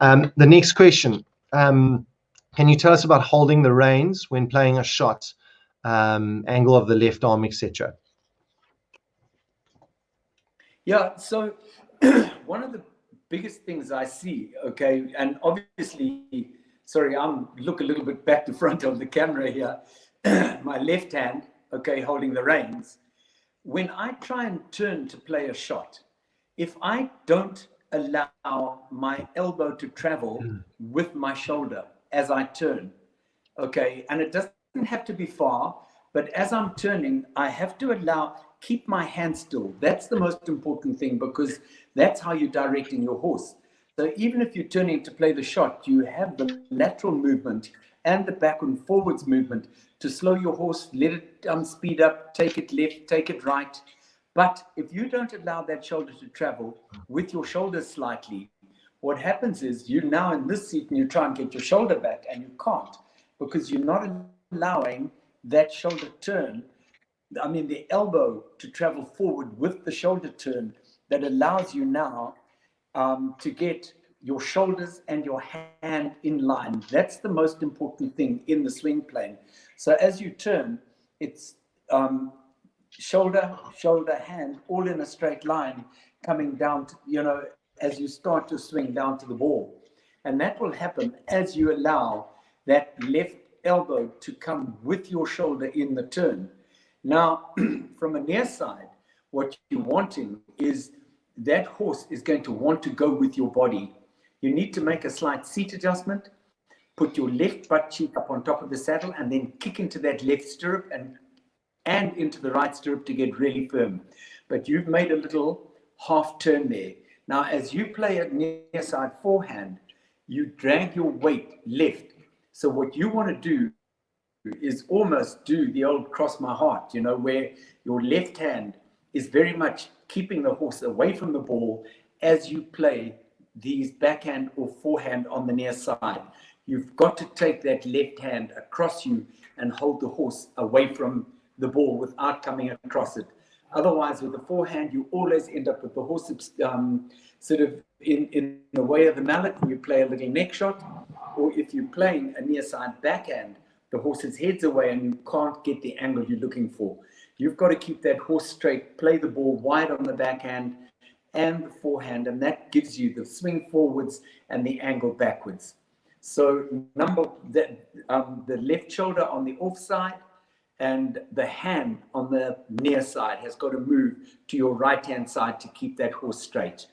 Um, the next question. Um, can you tell us about holding the reins when playing a shot, um, angle of the left arm, etc.? Yeah, so one of the biggest things I see, okay, and obviously, sorry, I'm look a little bit back to front of the camera here. My left hand, okay, holding the reins. When I try and turn to play a shot, if I don't allow my elbow to travel mm. with my shoulder as I turn, okay, and it doesn't have to be far, but as I'm turning, I have to allow, keep my hand still. That's the most important thing because that's how you're directing your horse. So even if you're turning to play the shot, you have the lateral movement and the back and forwards movement to slow your horse, let it um, speed up, take it left, take it right. But if you don't allow that shoulder to travel with your shoulders slightly, what happens is you now in this seat and you try and get your shoulder back and you can't because you're not allowing that shoulder turn, I mean the elbow to travel forward with the shoulder turn that allows you now um, to get your shoulders and your hand in line. That's the most important thing in the swing plane. So as you turn, it's um, shoulder, shoulder, hand, all in a straight line coming down, to, you know, as you start to swing down to the ball. And that will happen as you allow that left elbow to come with your shoulder in the turn. Now, from a near side, what you're wanting is that horse is going to want to go with your body. You need to make a slight seat adjustment, put your left butt cheek up on top of the saddle, and then kick into that left stirrup and, and into the right stirrup to get really firm. But you've made a little half turn there. Now, as you play a near side forehand, you drag your weight left. So what you want to do is almost do the old cross my heart, you know, where your left hand is very much keeping the horse away from the ball as you play these backhand or forehand on the near side. You've got to take that left hand across you and hold the horse away from the ball without coming across it. Otherwise, with the forehand, you always end up with the horse um, sort of in, in the way of the mallet you play a little neck shot. Or if you're playing a near side backhand, the horse's head's away and you can't get the angle you're looking for. You've got to keep that horse straight, play the ball wide on the backhand and the forehand, and that gives you the swing forwards and the angle backwards. So number that um, the left shoulder on the off side and the hand on the near side has got to move to your right hand side to keep that horse straight.